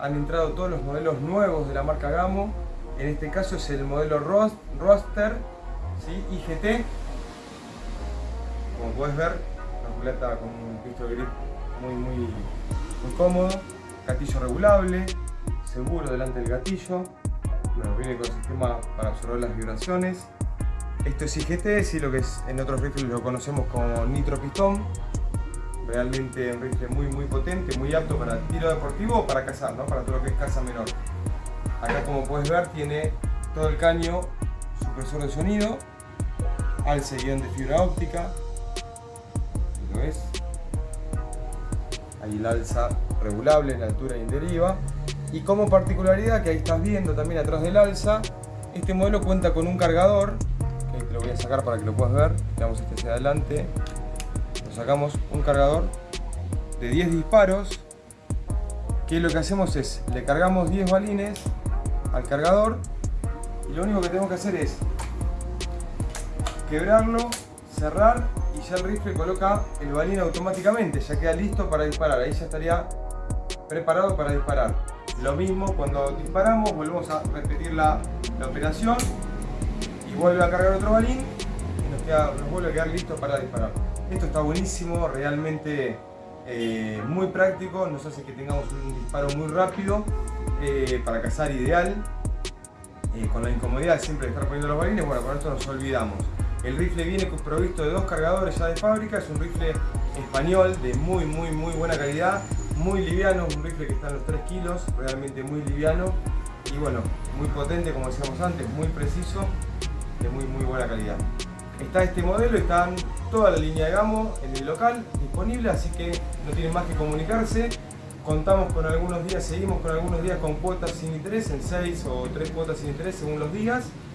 han entrado todos los modelos nuevos de la marca Gamo. En este caso es el modelo Roster ¿sí? IGT. Como puedes ver, una culata con un pistol grip muy, muy, muy cómodo. Gatillo regulable, seguro delante del gatillo. Bueno, viene con sistema para absorber las vibraciones. Esto es IGT, sí, lo que es, en otros rifles lo conocemos como nitro pistón. Realmente un rifle muy muy potente, muy apto para tiro deportivo o para cazar, ¿no? para todo lo que es caza menor. Acá como puedes ver tiene todo el caño supresor de sonido, alce guion de fibra óptica, ¿lo ves? Ahí el alza regulable en altura y en deriva. Y como particularidad que ahí estás viendo también atrás del alza, este modelo cuenta con un cargador, que te lo voy a sacar para que lo puedas ver, damos este hacia adelante, sacamos un cargador de 10 disparos, que lo que hacemos es, le cargamos 10 balines al cargador y lo único que tenemos que hacer es quebrarlo, cerrar y ya el rifle coloca el balín automáticamente, ya queda listo para disparar, ahí ya estaría preparado para disparar. Lo mismo cuando disparamos, volvemos a repetir la, operación y vuelve a cargar otro balín y nos, queda, nos vuelve a quedar listo para disparar. Esto está buenísimo, realmente eh, muy práctico, nos hace que tengamos un disparo muy rápido eh, para cazar ideal. Eh, con la incomodidad siempre de estar poniendo los balines, bueno, con esto nos olvidamos. El rifle viene provisto de dos cargadores ya de fábrica, es un rifle español de muy muy muy buena calidad, muy liviano, un rifle que está en los 3 kilos, realmente muy liviano y bueno, muy potente como decíamos antes, muy preciso, de muy muy buena calidad. Está este modelo, están toda la línea de Gamo en el local disponible, así que no tienen más que comunicarse. Contamos con algunos días, seguimos con algunos días con cuotas sin interés, en 6 o 3 cuotas sin interés según los días.